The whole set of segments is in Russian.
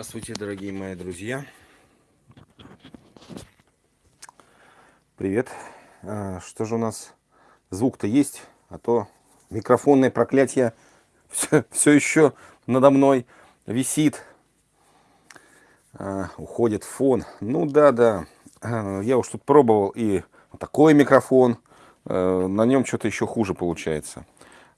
Здравствуйте, дорогие мои друзья. Привет. А, что же у нас? Звук-то есть, а то микрофонное проклятие все, все еще надо мной висит. А, уходит фон. Ну да, да. А, я уж тут пробовал и такой микрофон. На нем что-то еще хуже получается.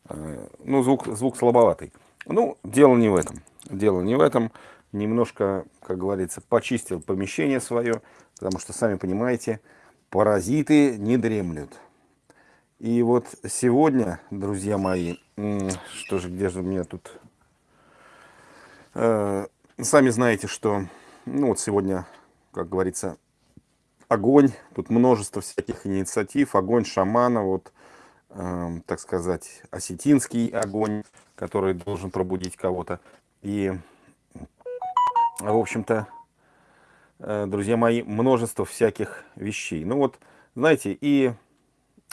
Ну, звук, звук слабоватый. Ну, дело не в этом. Дело не в этом немножко, как говорится, почистил помещение свое, потому что, сами понимаете, паразиты не дремлют. И вот сегодня, друзья мои, что же, где же у меня тут... Э, сами знаете, что, ну вот сегодня, как говорится, огонь, тут множество всяких инициатив, огонь шамана, вот, э, так сказать, осетинский огонь, который должен пробудить кого-то. И в общем-то, э, друзья мои, множество всяких вещей. Ну вот, знаете, и,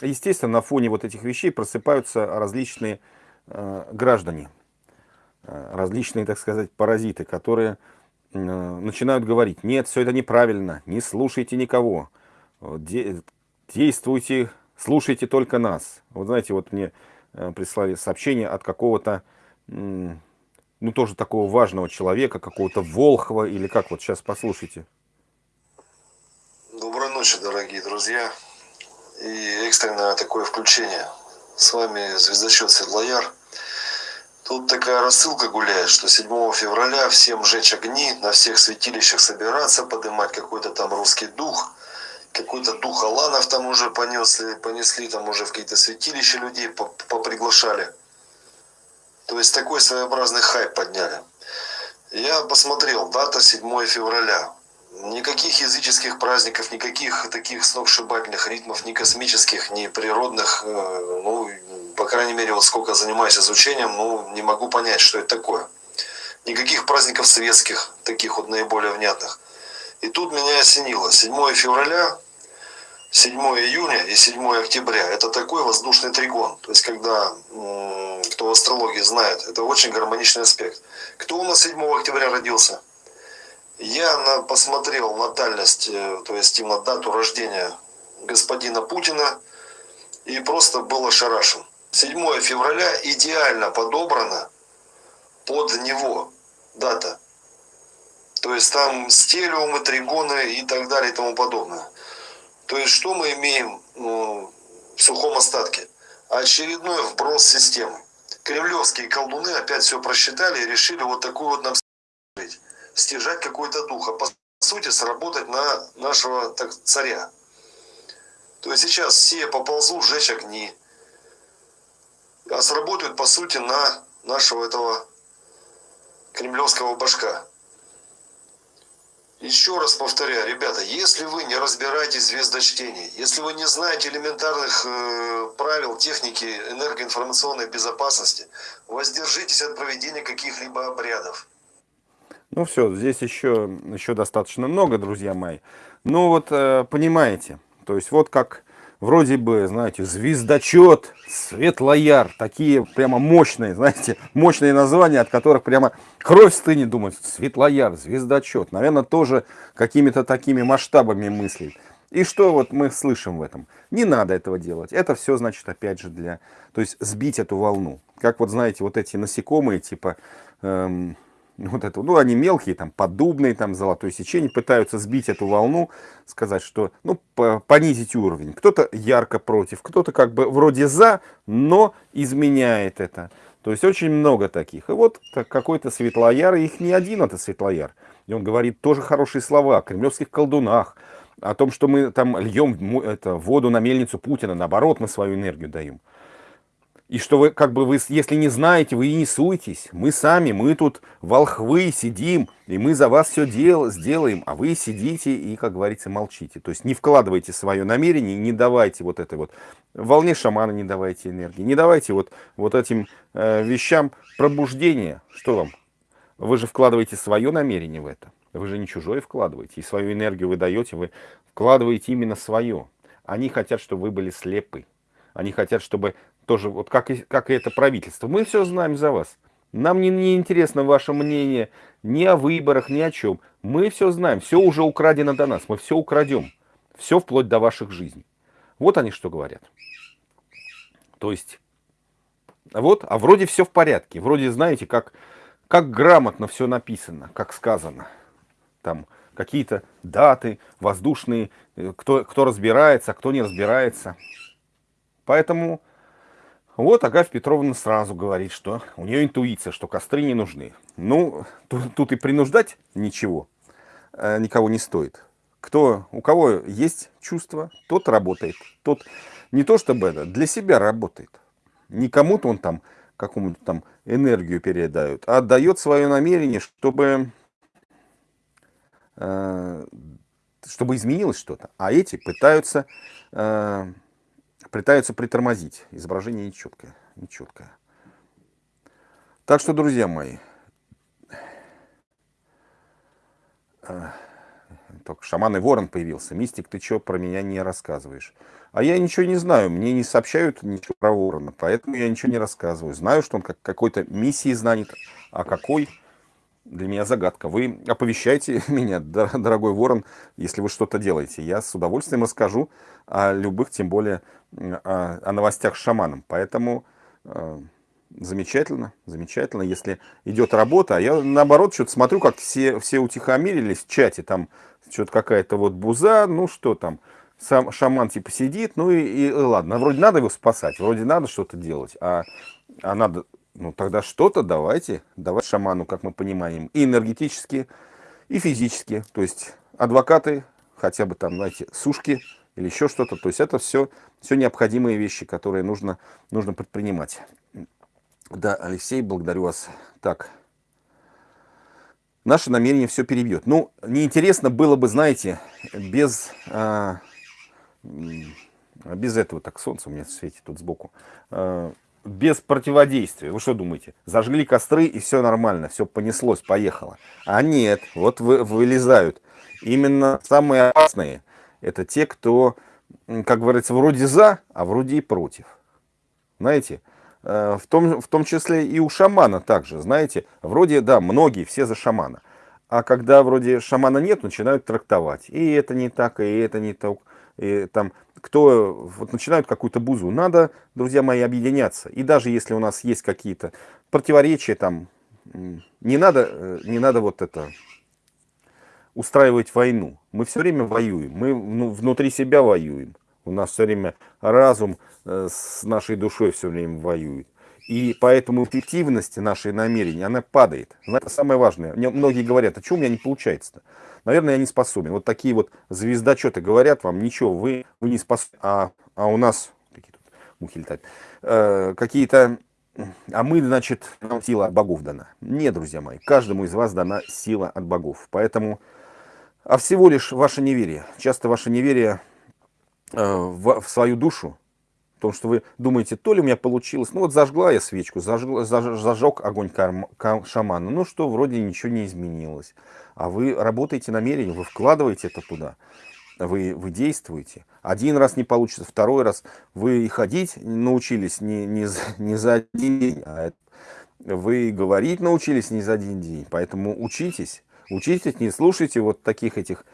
естественно, на фоне вот этих вещей просыпаются различные э, граждане, э, различные, так сказать, паразиты, которые начинают говорить, нет, все это неправильно, не слушайте никого, де действуйте, слушайте только нас. Вот знаете, вот мне прислали сообщение от какого-то ну, тоже такого важного человека, какого-то Волхова, или как вот сейчас послушайте. Доброй ночи, дорогие друзья. И экстренное такое включение. С вами звездочет Седлояр. Тут такая рассылка гуляет, что 7 февраля всем жечь огни, на всех святилищах собираться, поднимать какой-то там русский дух. Какой-то дух Аланов там уже понесли, понесли там уже в какие-то святилища людей поприглашали. То есть такой своеобразный хайп подняли. Я посмотрел, дата 7 февраля. Никаких языческих праздников, никаких таких сногсшибательных ритмов, ни космических, ни природных, э, ну, по крайней мере, вот сколько занимаюсь изучением, ну, не могу понять, что это такое. Никаких праздников светских, таких вот наиболее внятных. И тут меня осенило. 7 февраля, 7 июня и 7 октября – это такой воздушный тригон. То есть, когда кто в астрологии знает, это очень гармоничный аспект. Кто у нас 7 октября родился? Я на, посмотрел натальность, э, то есть именно дату рождения господина Путина и просто был ошарашен. 7 февраля идеально подобрана под него дата. То есть там стелиумы, тригоны и так далее и тому подобное. То есть что мы имеем ну, в сухом остатке? Очередной вброс системы кремлевские колдуны опять все просчитали и решили вот такую вот нам стяжать какой-то дух, а по сути сработать на нашего так, царя. То есть сейчас все поползут сжечь огни, а сработают по сути на нашего этого кремлевского башка. Еще раз повторяю, ребята, если вы не разбираетесь в звездочтении, если вы не знаете элементарных э, правил техники энергоинформационной безопасности, воздержитесь от проведения каких-либо обрядов. Ну все, здесь еще, еще достаточно много, друзья мои. Ну вот, э, понимаете, то есть вот как вроде бы, знаете, звездочет, светлояр, такие прямо мощные, знаете, мощные названия, от которых прямо кровь стынет, думать, светлояр, звездочет, наверное, тоже какими-то такими масштабами мыслей. И что вот мы слышим в этом? Не надо этого делать. Это все, значит, опять же, для... То есть сбить эту волну. Как вот, знаете, вот эти насекомые, типа... Эм, вот это, ну, они мелкие, там, поддубные, там, золотое сечение, пытаются сбить эту волну, сказать, что, ну, понизить уровень. Кто-то ярко против, кто-то как бы вроде за, но изменяет это. То есть очень много таких. И вот какой-то светлояр, их не один это светлояр. И он говорит тоже хорошие слова о кремлевских колдунах, о том, что мы там льем это, воду на мельницу Путина, наоборот, мы свою энергию даем. И что вы, как бы, вы, если не знаете, вы и не суйтесь. Мы сами, мы тут волхвы сидим, и мы за вас все дел, сделаем, а вы сидите и, как говорится, молчите. То есть не вкладывайте свое намерение, не давайте вот этой вот волне шамана, не давайте энергии, не давайте вот, вот этим э, вещам пробуждения. Что вам? Вы же вкладываете свое намерение в это. Вы же не чужое вкладываете. И свою энергию вы даете, вы вкладываете именно свое. Они хотят, чтобы вы были слепы. Они хотят, чтобы тоже, вот как и, как и это правительство. Мы все знаем за вас. Нам не, не интересно ваше мнение ни о выборах, ни о чем. Мы все знаем, все уже украдено до нас, мы все украдем. Все вплоть до ваших жизней. Вот они что говорят. То есть, вот, а вроде все в порядке. Вроде, знаете, как, как грамотно все написано, как сказано. Там какие-то даты воздушные, э, кто, кто разбирается, а кто не разбирается. Поэтому вот Агафья Петровна сразу говорит, что у нее интуиция, что костры не нужны. Ну, тут, тут и принуждать ничего, э, никого не стоит. Кто, у кого есть чувство, тот работает. Тот не то чтобы это, для себя работает. Не кому-то он там какому-то там энергию передает, а отдает свое намерение, чтобы, э, чтобы изменилось что-то. А эти пытаются, э, пытаются притормозить. Изображение нечеткое. нечеткое. Так что, друзья мои, э, только шаман и ворон появился. Мистик, ты что про меня не рассказываешь? А я ничего не знаю, мне не сообщают ничего про ворона, поэтому я ничего не рассказываю. Знаю, что он как какой-то миссией знанит, а какой, для меня загадка. Вы оповещайте меня, дорогой ворон, если вы что-то делаете. Я с удовольствием расскажу о любых, тем более о, новостях с шаманом. Поэтому э, замечательно, замечательно, если идет работа. А я наоборот что-то смотрю, как все, все утихомирились в чате, там что-то какая-то вот буза, ну что там, сам шаман типа сидит, ну и, и ладно, вроде надо его спасать, вроде надо что-то делать, а, а надо, ну тогда что-то давайте, давать шаману, как мы понимаем, и энергетически, и физически, то есть адвокаты, хотя бы там, знаете, сушки или еще что-то, то есть это все, все необходимые вещи, которые нужно, нужно предпринимать. Да, Алексей, благодарю вас. Так, наше намерение все перебьет. Ну, неинтересно было бы, знаете, без, а, без этого, так солнце у меня светит тут сбоку, а, без противодействия. Вы что думаете? Зажгли костры и все нормально, все понеслось, поехало. А нет, вот вы, вылезают. Именно самые опасные, это те, кто, как говорится, вроде за, а вроде и против. Знаете, Э, в том, в том числе и у шамана также, знаете, вроде, да, многие, все за шамана. А когда вроде шамана нет, начинают трактовать. И это не так, и это не так. И там, кто вот начинают какую-то бузу. Надо, друзья мои, объединяться. И даже если у нас есть какие-то противоречия, там, не надо, э, не надо вот это устраивать войну. Мы все время воюем, мы ну, внутри себя воюем. У нас все время разум э, с нашей душой все время воюет. И поэтому эффективность нашей намерений, она падает. Это самое важное. Мне многие говорят, а что у меня не получается-то? Наверное, я не способен. Вот такие вот звездочеты говорят вам, ничего, вы, вы не способны. А, а у нас, какие тут мухи летают, э, какие-то, а мы, значит, нам сила от богов дана. Нет, друзья мои, каждому из вас дана сила от богов. Поэтому, а всего лишь ваше неверие. Часто ваше неверие Э, в, в свою душу, потому что вы думаете, то ли у меня получилось, ну вот зажгла я свечку, зажгла, заж, зажег огонь карм, кам, шамана, ну что, вроде ничего не изменилось. А вы работаете намерение, вы вкладываете это туда, вы, вы действуете. Один раз не получится, второй раз вы ходить научились не, не, не за один день, а вы говорить научились не за один день. Поэтому учитесь, учитесь, не слушайте вот таких этих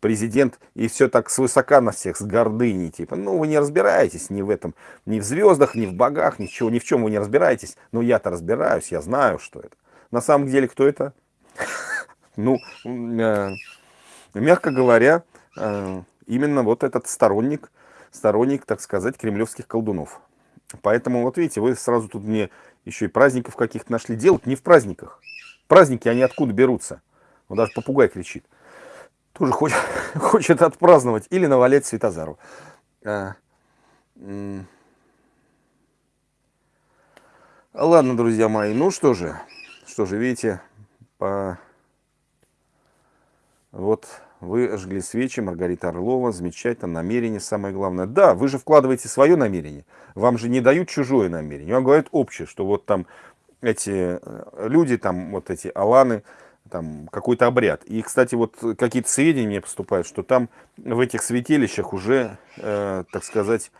президент и все так свысока на всех, с гордыней, типа, ну, вы не разбираетесь ни в этом, ни в звездах, ни в богах, ничего, ни в чем вы не разбираетесь, но я-то разбираюсь, я знаю, что это. На самом деле, кто это? Ну, э, мягко говоря, э, именно вот этот сторонник, сторонник, так сказать, кремлевских колдунов. Поэтому, вот видите, вы сразу тут мне еще и праздников каких-то нашли. Делать не в праздниках. Праздники, они откуда берутся? Вот даже попугай кричит тоже хочет, хочет отпраздновать или навалять Светозару. А, ладно, друзья мои, ну что же, что же, видите, по... вот вы жгли свечи, Маргарита Орлова, замечательно, намерение самое главное. Да, вы же вкладываете свое намерение, вам же не дают чужое намерение, вам говорят общее, что вот там эти э, люди, там вот эти аланы, там какой-то обряд. И, кстати, вот какие-то сведения мне поступают, что там в этих святилищах уже, э, так сказать,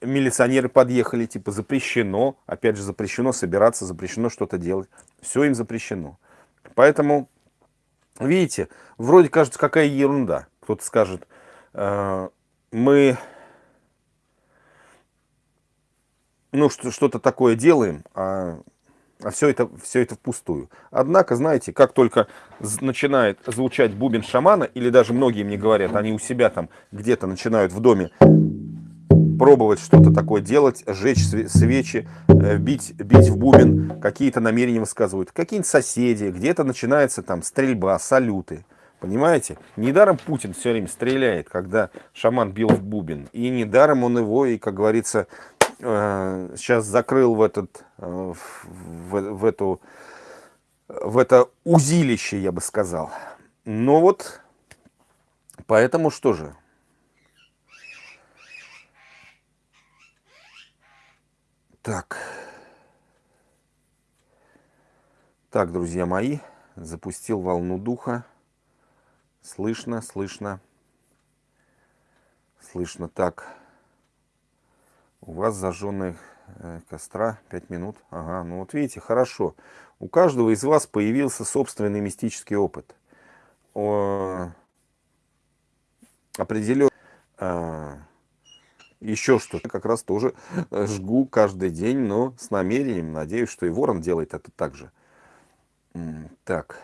милиционеры подъехали, типа запрещено, опять же запрещено собираться, запрещено что-то делать. Все им запрещено. Поэтому, видите, вроде кажется, какая ерунда. Кто-то скажет, э, мы ну, что-то такое делаем, а, а все, это, все это впустую. Однако, знаете, как только начинает звучать бубен шамана, или даже многие мне говорят, они у себя там где-то начинают в доме пробовать что-то такое делать, жечь свечи, э, бить, бить в бубен, какие-то намерения высказывают. Какие-нибудь соседи, где-то начинается там стрельба, салюты. Понимаете? Недаром Путин все время стреляет, когда шаман бил в бубен. И недаром он его, и, как говорится, сейчас закрыл в, этот, э, в, в, эту, в это узилище, я бы сказал. Но вот, поэтому что же? Так. Так, друзья мои, запустил волну духа. Слышно, слышно. Слышно так. У вас зажженные э, костра 5 минут. Ага, ну вот видите, хорошо. У каждого из вас появился собственный мистический опыт. О... Определен... А... Еще что-то как раз тоже жгу каждый день, но с намерением. Надеюсь, что и ворон делает это так же. Так.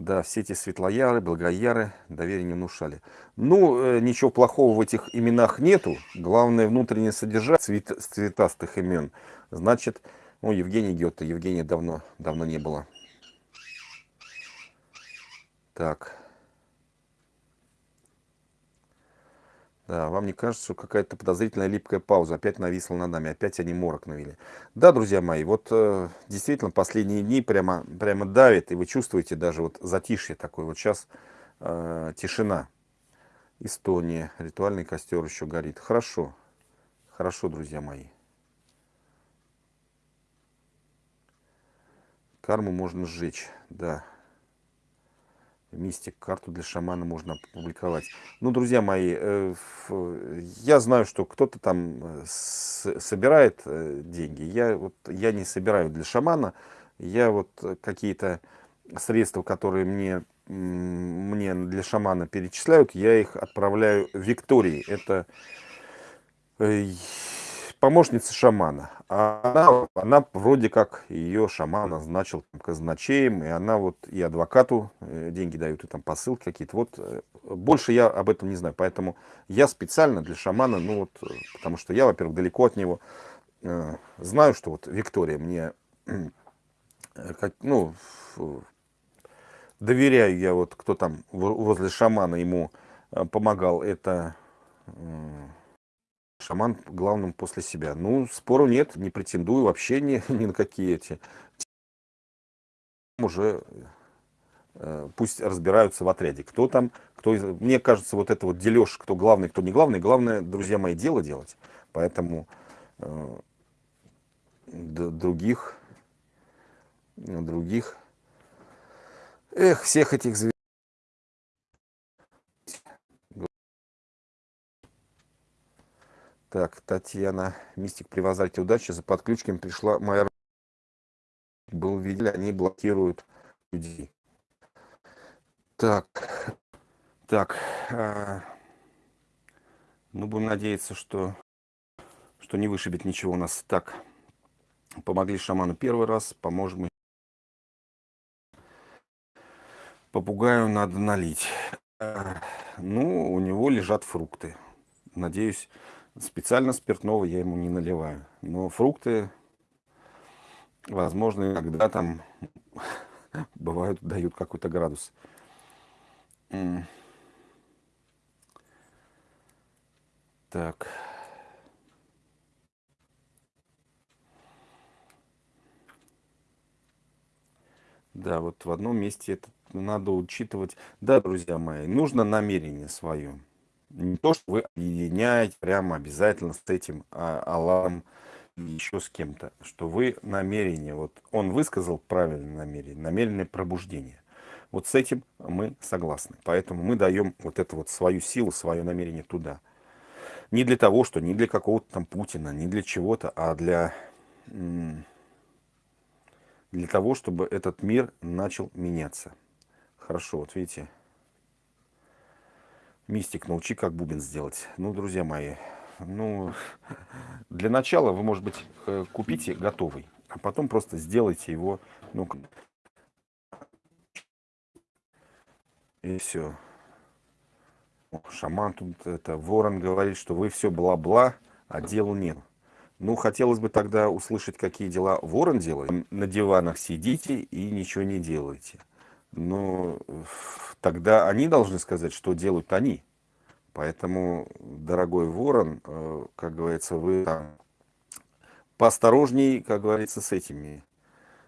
Да, все эти светлояры, благояры доверие не внушали. Ну, э, ничего плохого в этих именах нету. Главное, внутреннее содержание цвет, цветастых имен. Значит, ну, Евгений Гетте, Евгения давно, давно не было. Так. Да, вам не кажется, что какая-то подозрительная липкая пауза опять нависла над нами, опять они морок навели. Да, друзья мои, вот э, действительно последние дни прямо, прямо давит, и вы чувствуете даже вот затишье такое. Вот сейчас э, тишина. Эстония, ритуальный костер еще горит. Хорошо, хорошо, друзья мои. Карму можно сжечь, да. Мистик, карту для шамана можно опубликовать. Ну, друзья мои, э, я знаю, что кто-то там э, собирает э, деньги. Я, вот, я не собираю для шамана. Я вот какие-то средства, которые мне, мне для шамана перечисляют, я их отправляю Виктории. Это помощница шамана. А она, она вроде как ее шаман назначил казначеем, и она вот и адвокату э, деньги дают, и там посылки какие-то. Вот э, больше я об этом не знаю. Поэтому я специально для шамана, ну вот, э, потому что я, во-первых, далеко от него, знаю, что вот Виктория мне, ну, доверяю я вот, кто там возле шамана ему помогал, это шаман главным после себя. Ну, спору нет, не претендую вообще ни, ни на какие эти. Уже э, пусть разбираются в отряде. Кто там, кто... Мне кажется, вот это вот дележ, кто главный, кто не главный. Главное, друзья мои, дело делать. Поэтому э, других, других, эх, всех этих зверей. Так, Татьяна, мистик при вазальте удачи, за подключками пришла моя... Был видели, они блокируют людей. Так, так, а... ну будем надеяться, что, что не вышибет ничего у нас. Так, помогли шаману первый раз, поможем Попугаю надо налить. А, ну, у него лежат фрукты. Надеюсь, Специально спиртного я ему не наливаю. Но фрукты, возможно, иногда там бывают, дают какой-то градус. Так. Да, вот в одном месте это надо учитывать. Да, друзья мои, нужно намерение свое. Не то, что вы объединяете прямо обязательно с этим а, Аллахом еще с кем-то, что вы намерение, вот он высказал правильное намерение, намеренное пробуждение. Вот с этим мы согласны. Поэтому мы даем вот эту вот свою силу, свое намерение туда. не для того, что не для какого-то там Путина, не для чего-то, а для, для того, чтобы этот мир начал меняться. Хорошо, вот видите, мистик, научи, как бубен сделать. Ну, друзья мои, ну, для начала вы, может быть, э, купите готовый, а потом просто сделайте его, ну, и все. Шаман тут, это, ворон говорит, что вы все бла-бла, а делу нет. Ну, хотелось бы тогда услышать, какие дела ворон делает. На диванах сидите и ничего не делаете. Но тогда они должны сказать, что делают они. Поэтому, дорогой ворон, э, как говорится, вы там поосторожней, как говорится, с этими,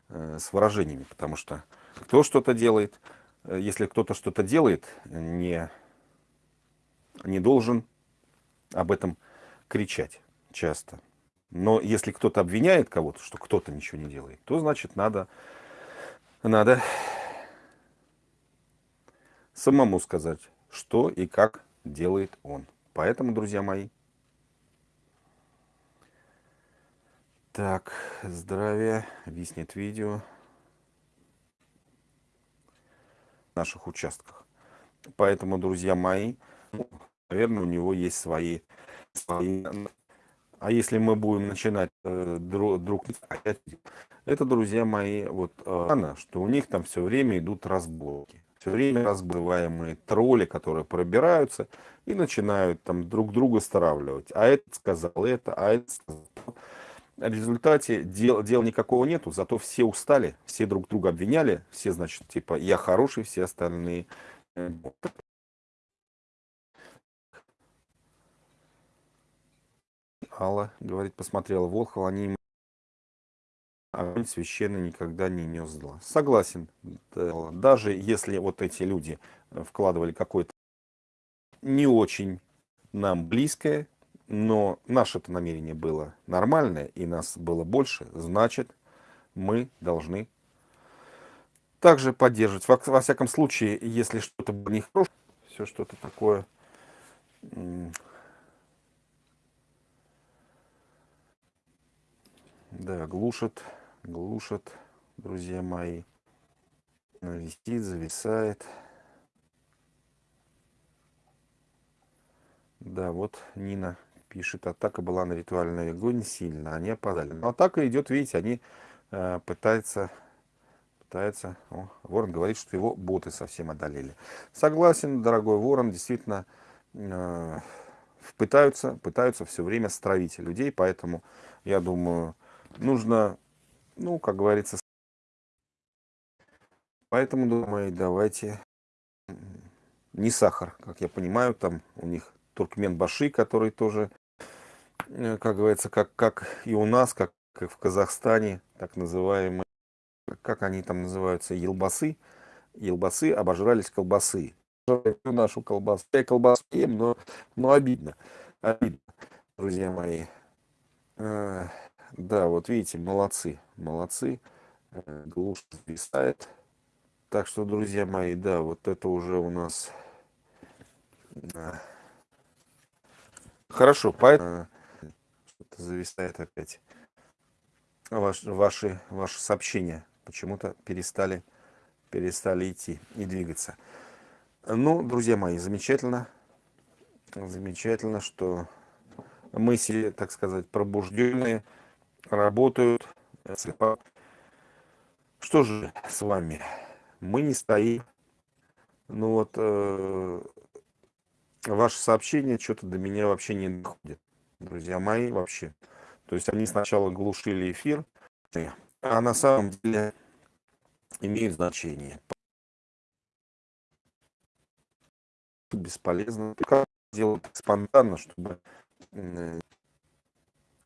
э, с выражениями. Потому что кто что-то делает, э, если кто-то что-то делает, не, не должен об этом кричать часто. Но если кто-то обвиняет кого-то, что кто-то ничего не делает, то значит надо, надо самому сказать, что и как делает он. Поэтому, друзья мои, так, здравия, виснет видео в наших участках. Поэтому, друзья мои, наверное, у него есть свои, свои... А если мы будем начинать э, друг, друг это, друзья мои, вот э, что у них там все время идут разборки все время разбываемые тролли, которые пробираются и начинают там друг друга стравливать. А этот сказал это, а это сказал. В результате дел, дела никакого нету, зато все устали, все друг друга обвиняли, все, значит, типа, я хороший, все остальные. Э, Алла говорит, посмотрела Волхов, они огонь священный никогда не нес зла. Согласен. Даже если вот эти люди э, вкладывали какое-то не очень нам близкое, но наше это намерение было нормальное, и нас было больше, значит, мы должны также поддерживать. Во, во всяком случае, если что-то нехорошее, все что-то такое да, глушит глушат, друзья мои. Висит, зависает. Да, вот Нина пишет, атака была на ритуальный огонь сильно, они опоздали. Но атака идет, видите, они э, пытаются, пытаются, о, Ворон говорит, что его боты совсем одолели. Согласен, дорогой Ворон, действительно, э, пытаются, пытаются все время стравить людей, поэтому, я думаю, нужно ну, как говорится. Поэтому, думаю, давайте не сахар, как я понимаю, там у них туркмен-баши, который тоже, э, как говорится, как, как и у нас, как, как в Казахстане, так называемые, как они там называются, елбасы. Елбасы обожрались колбасы. Нашу колбасу. Я колбасу ем, но, но обидно. Обидно, друзья мои. Э, да, вот видите, молодцы, молодцы. Э, глушь зависает. Так что, друзья мои, да, вот это уже у нас... Хорошо, поэтому... Что-то зависает опять. Ваш, ваши, ваши сообщения почему-то перестали, перестали идти и двигаться. Ну, друзья мои, замечательно. Замечательно, что мысли, так сказать, пробужденные работают. Что же с вами? Мы не стоим. Ну вот, э, ваше сообщение что-то до меня вообще не доходит. Друзья мои, вообще. То есть они сначала глушили эфир, а на самом деле имеют значение. Бесполезно. Как делать спонтанно, чтобы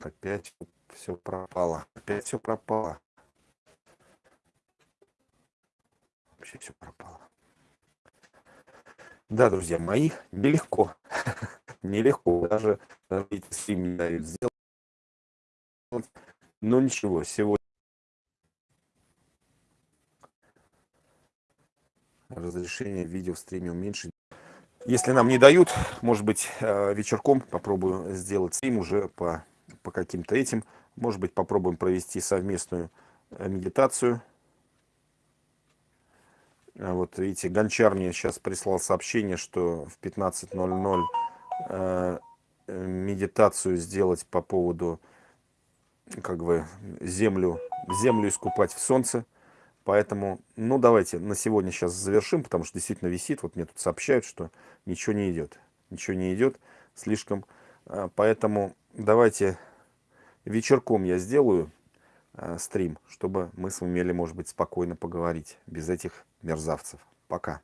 опять все пропало. Опять все пропало. Вообще все пропало. Да, друзья мои, нелегко. нелегко. Даже, даже эти стрим сделать. Но ничего, сегодня разрешение видео в стриме уменьшить. Если нам не дают, может быть, э, вечерком попробую сделать стрим уже по, по каким-то этим. Может быть, попробуем провести совместную э, медитацию. А вот видите, Гончар мне сейчас прислал сообщение, что в 15.00 э, медитацию сделать по поводу как бы землю, землю искупать в солнце. Поэтому, ну давайте на сегодня сейчас завершим, потому что действительно висит. Вот мне тут сообщают, что ничего не идет. Ничего не идет слишком. А, поэтому давайте вечерком я сделаю э, стрим, чтобы мы сумели, может быть, спокойно поговорить без этих мерзавцев. Пока.